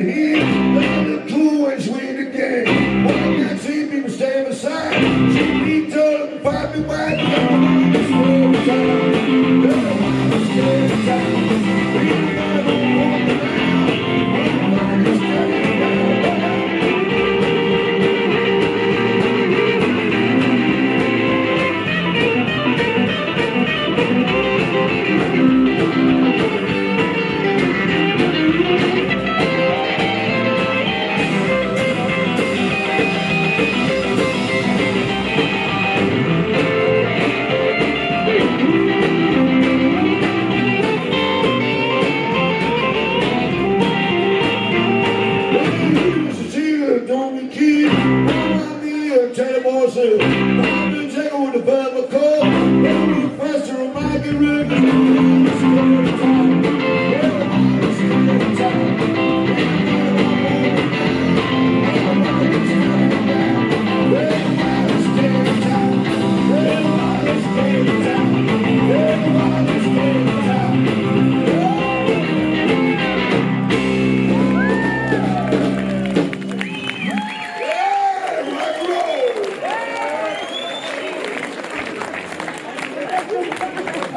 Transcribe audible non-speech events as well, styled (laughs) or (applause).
and (laughs) a